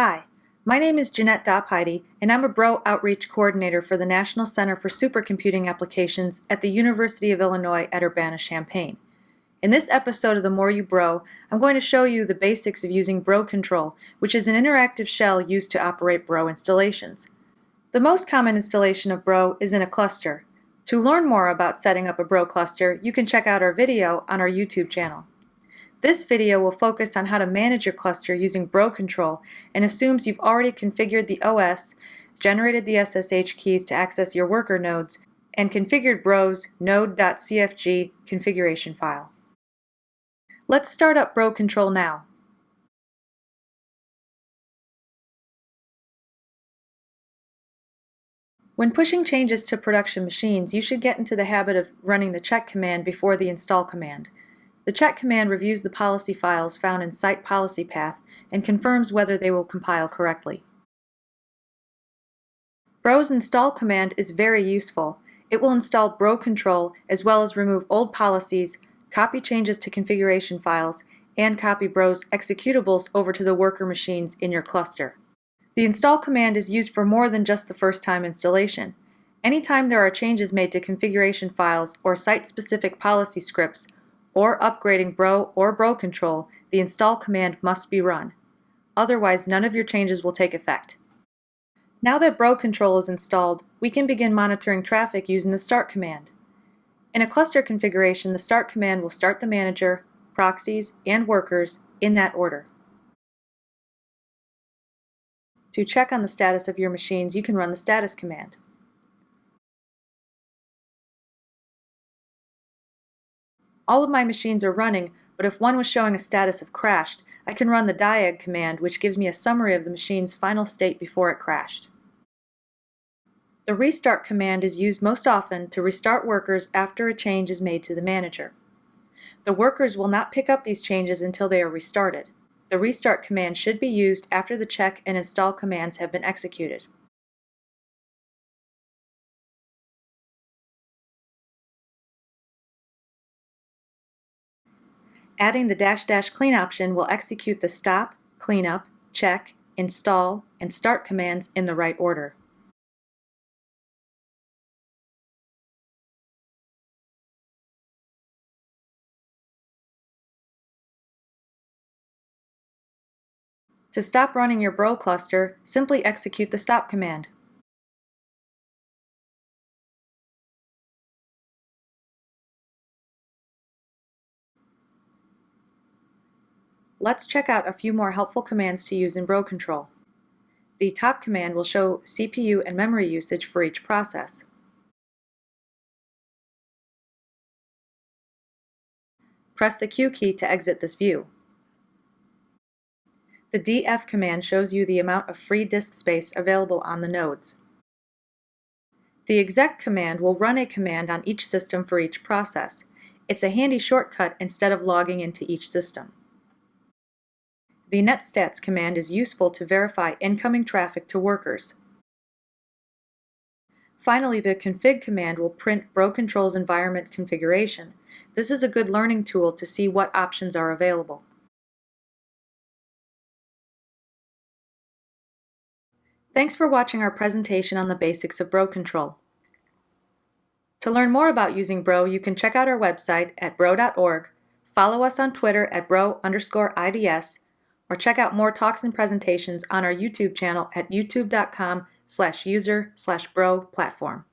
Hi, my name is Jeanette Dopheide, and I'm a Bro Outreach Coordinator for the National Center for Supercomputing Applications at the University of Illinois at Urbana-Champaign. In this episode of The More You Bro, I'm going to show you the basics of using Bro Control, which is an interactive shell used to operate Bro installations. The most common installation of Bro is in a cluster. To learn more about setting up a Bro cluster, you can check out our video on our YouTube channel. This video will focus on how to manage your cluster using Bro Control and assumes you've already configured the OS, generated the SSH keys to access your worker nodes, and configured Bro's node.cfg configuration file. Let's start up Bro Control now. When pushing changes to production machines, you should get into the habit of running the check command before the install command. The check command reviews the policy files found in Site Policy Path and confirms whether they will compile correctly. Bro's install command is very useful. It will install Bro control as well as remove old policies, copy changes to configuration files, and copy Bro's executables over to the worker machines in your cluster. The install command is used for more than just the first time installation. Anytime there are changes made to configuration files or site-specific policy scripts, or upgrading Bro or Bro control, the install command must be run. Otherwise, none of your changes will take effect. Now that Bro control is installed, we can begin monitoring traffic using the start command. In a cluster configuration, the start command will start the manager, proxies, and workers in that order. To check on the status of your machines, you can run the status command. All of my machines are running, but if one was showing a status of crashed, I can run the diag command which gives me a summary of the machine's final state before it crashed. The restart command is used most often to restart workers after a change is made to the manager. The workers will not pick up these changes until they are restarted. The restart command should be used after the check and install commands have been executed. Adding the dash dash clean option will execute the stop, cleanup, check, install, and start commands in the right order. To stop running your Bro cluster, simply execute the stop command. Let's check out a few more helpful commands to use in Bro control. The top command will show CPU and memory usage for each process. Press the Q key to exit this view. The df command shows you the amount of free disk space available on the nodes. The exec command will run a command on each system for each process. It's a handy shortcut instead of logging into each system. The netstats command is useful to verify incoming traffic to workers. Finally, the config command will print Bro Control's environment configuration. This is a good learning tool to see what options are available. Thanks for watching our presentation on the basics of Bro Control. To learn more about using Bro, you can check out our website at bro.org, follow us on Twitter at bro underscore IDS, or check out more talks and presentations on our YouTube channel at youtube.com slash user slash bro platform.